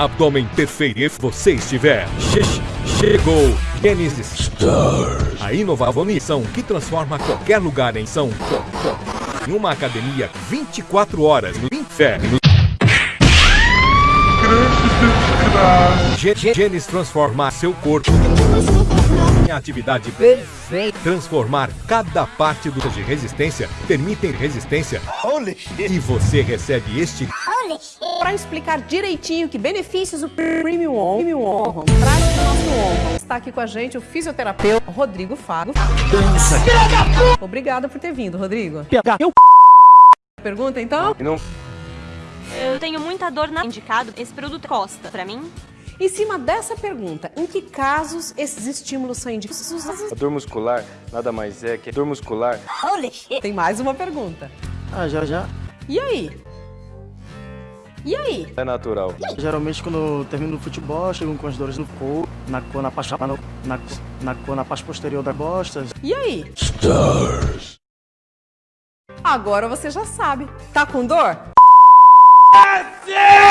abdômen perfeito e você estiver. Che chegou Genesis Stars. A inovável missão que transforma qualquer lugar em São em uma academia 24 horas no inferno. Genes transformar seu corpo em atividade perfeita. Transformar cada parte do de resistência permitem resistência. E você recebe este para explicar direitinho que benefícios o Premium On, Premium On traz para o nosso On. Está aqui com a gente o fisioterapeuta Rodrigo Fago. Dança. Obrigada por ter vindo, Rodrigo. Eu... Pergunta então? Não. Eu tenho muita dor na indicado. Esse produto costa para mim? Em cima dessa pergunta, em que casos esses estímulos são indicados? A dor muscular nada mais é que dor muscular. Tem mais uma pergunta. Ah, já, já. E aí? E aí? É natural. Geralmente quando eu termino o futebol, chego com as dores no corpo, na cor, na parte, na, na, na, cor, na parte posterior da bosta. E aí? Stars. Agora você já sabe. Tá com dor? É